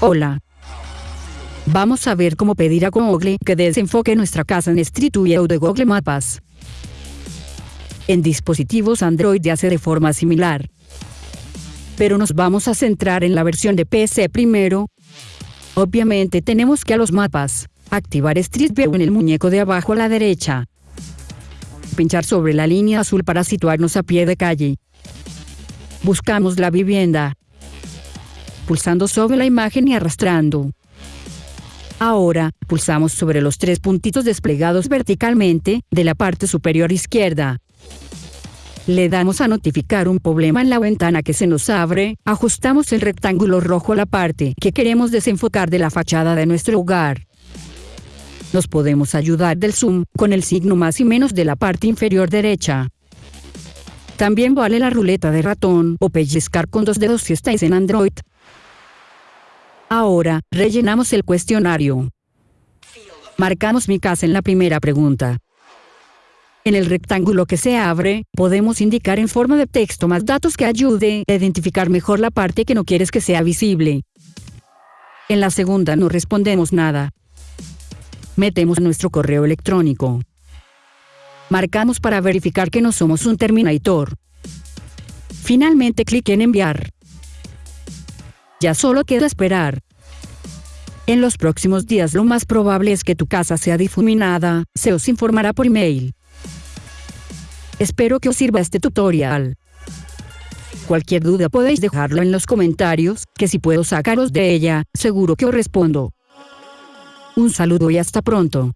Hola. Vamos a ver cómo pedir a Google que desenfoque nuestra casa en Street View de Google Maps. En dispositivos Android hace de forma similar. Pero nos vamos a centrar en la versión de PC primero. Obviamente tenemos que a los mapas, activar Street View en el muñeco de abajo a la derecha. Pinchar sobre la línea azul para situarnos a pie de calle. Buscamos la vivienda. Pulsando sobre la imagen y arrastrando. Ahora, pulsamos sobre los tres puntitos desplegados verticalmente, de la parte superior izquierda. Le damos a notificar un problema en la ventana que se nos abre, ajustamos el rectángulo rojo a la parte que queremos desenfocar de la fachada de nuestro hogar. Nos podemos ayudar del zoom, con el signo más y menos de la parte inferior derecha. También vale la ruleta de ratón o pellizcar con dos dedos si estáis en Android. Ahora, rellenamos el cuestionario. Marcamos mi casa en la primera pregunta. En el rectángulo que se abre, podemos indicar en forma de texto más datos que ayude a identificar mejor la parte que no quieres que sea visible. En la segunda no respondemos nada. Metemos nuestro correo electrónico. Marcamos para verificar que no somos un Terminator. Finalmente clic en enviar. Ya solo queda esperar. En los próximos días lo más probable es que tu casa sea difuminada, se os informará por email. Espero que os sirva este tutorial. Cualquier duda podéis dejarlo en los comentarios, que si puedo sacaros de ella, seguro que os respondo. Un saludo y hasta pronto.